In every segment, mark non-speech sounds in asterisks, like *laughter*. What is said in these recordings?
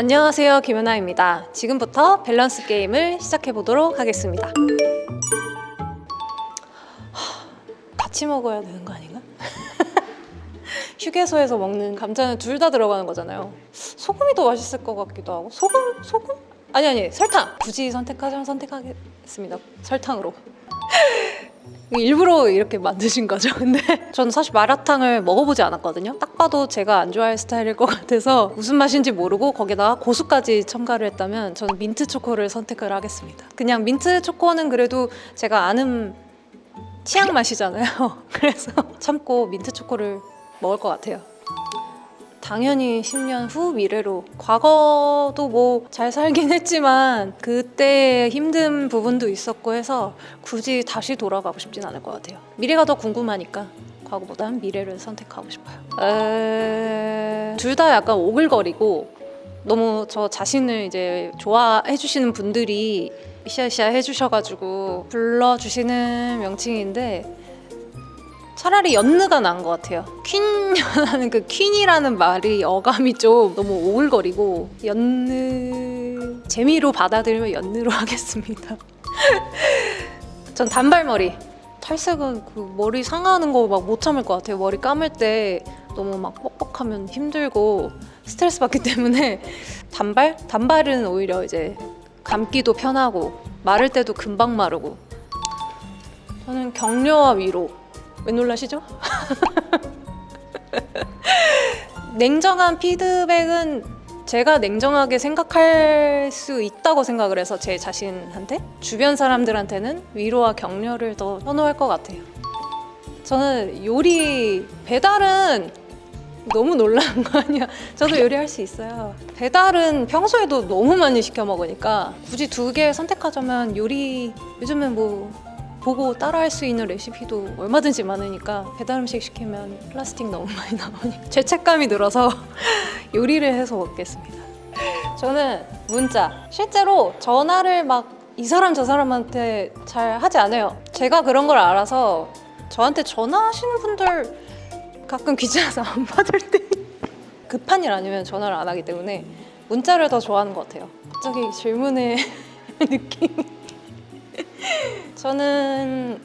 안녕하세요 김연아입니다 지금부터 밸런스 게임을 시작해 보도록 하겠습니다 하, 같이 먹어야 되는 거 아닌가? *laughs* 휴게소에서 먹는 감자는 둘 다 들어가는 거잖아요 소금이 더 맛있을 것 같기도 하고 소금? 소금? 아니 아니 설탕! 굳이 선택하자면 선택하겠습니다 설탕으로 일부러 이렇게 만드신 거죠? *laughs* 근데 저는 사실 마라탕을 먹어보지 않았거든요. 딱 봐도 제가 안 좋아할 스타일일 것 같아서 무슨 맛인지 모르고 거기다가 고수까지 첨가를 했다면 저는 민트 초코를 선택을 하겠습니다. 그냥 민트 초코는 그래도 제가 아는 취향 맛이잖아요. *laughs* 그래서 참고 민트 초코를 먹을 것 같아요 당연히 10년 후 미래로. 과거도 뭐 잘 살긴 했지만 그때 힘든 부분도 있었고 해서 굳이 다시 돌아가고 싶진 않을 것 같아요. 미래가 더 궁금하니까 과거보단 미래를 선택하고 싶어요. 둘다 약간 오글거리고 너무 저 자신을 이제 좋아해 주시는 분들이 으쌰으쌰 해주셔가지고 불러주시는 명칭인데 차라리 연느가 나은 것 같아요. 퀸이라는 그 퀸이라는 말이 어감이 좀 너무 오글거리고 연느 재미로 받아들이면 연느로 *laughs* 하겠습니다. 전 단발머리. 탈색은 그 머리 상하는 거 막 못 참을 것 같아요. 머리 감을 때 너무 막 뻑뻑하면 힘들고 스트레스 받기 *laughs* 때문에 단발? 단발은 오히려 이제 감기도 편하고 마를 때도 금방 마르고 저는 격려와 위로 왜 놀라시죠? *laughs* 냉정한 피드백은 제가 냉정하게 생각할 수 있다고 생각을 해서 제 자신한테 주변 사람들한테는 위로와 격려를 더 선호할 것 같아요. 저는 요리 배달은 너무 놀라는 거 아니야? 저도 요리할 수 있어요. 배달은 평소에도 너무 많이 시켜 먹으니까 굳이 두 개 선택하자면 요리 요즘은 뭐 보고 따라할 수 있는 레시피도 얼마든지 많으니까 배달 음식 시키면 플라스틱 너무 많이 나오니까 *laughs* 죄책감이 들어서 *laughs* 요리를 해서 먹겠습니다. 저는 문자. 실제로 전화를 막 이 사람 저 사람한테 잘 하지 않아요. 제가 그런 걸 알아서 저한테 전화하시는 분들 가끔 귀찮아서 *laughs* 안 받을 때 급한 일 아니면 전화를 안 하기 때문에 문자를 더 좋아하는 것 같아요. 갑자기 질문의 느낌 저는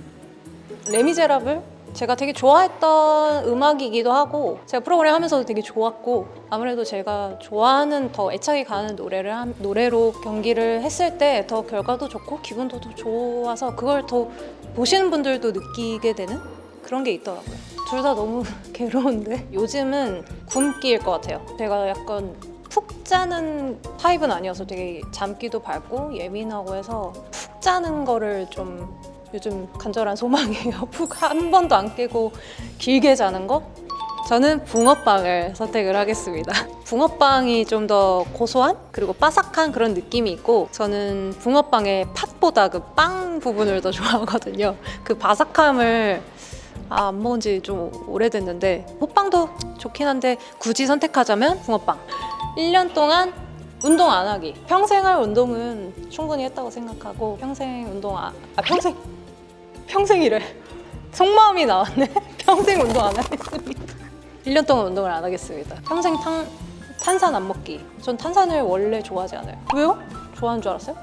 레미제라블? 제가 되게 좋아했던 음악이기도 하고 제가 프로그램 하면서도 되게 좋았고 아무래도 제가 좋아하는 더 애착이 가는 노래를 한, 노래로 경기를 했을 때 더 결과도 좋고 기분도 더 좋아서 그걸 더 보시는 분들도 느끼게 되는 그런 게 있더라고요. 둘 다 너무 *laughs* 괴로운데? 요즘은 굶기일 것 같아요. 제가 약간 푹 자는 타입은 아니어서 되게 잠기도 밝고 예민하고 해서 푹 자는 거를 좀 요즘 간절한 소망이에요 푹 *laughs* 한 번도 안 깨고 길게 자는 거? 저는 붕어빵을 선택을 하겠습니다. *laughs* 붕어빵이 좀 더 고소한 그리고 바삭한 그런 느낌이 있고 저는 붕어빵의 팥보다 그 빵 부분을 더 *laughs* 좋아하거든요. 그 바삭함을 아, 안 먹은 지 좀 오래됐는데 호빵도 좋긴 한데 굳이 선택하자면 붕어빵. 1년 동안 운동 안 하기. 평생 할 운동은 충분히 했다고 생각하고 평생 운동 안, 아 평생 평생 이래. 속마음이 나왔네. *laughs* 평생 운동 안 하겠습니다. 1년 동안 운동을 안 하겠습니다. 평생 탄, 탄산 안 먹기. 전 탄산을 원래 좋아하지 않아요. 왜요? 좋아하는 줄 알았어요?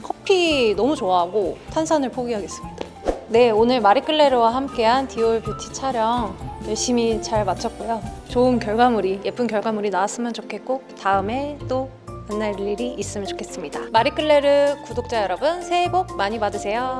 커피 너무 좋아하고 탄산을 포기하겠습니다. 네 오늘 마리클레르와 함께한 디올 뷰티 촬영 열심히 잘 마쳤고요. 좋은 결과물이 예쁜 결과물이 나왔으면 좋겠고 다음에 또 만날 일이 있으면 좋겠습니다. 마리클레르 구독자 여러분 새해 복 많이 받으세요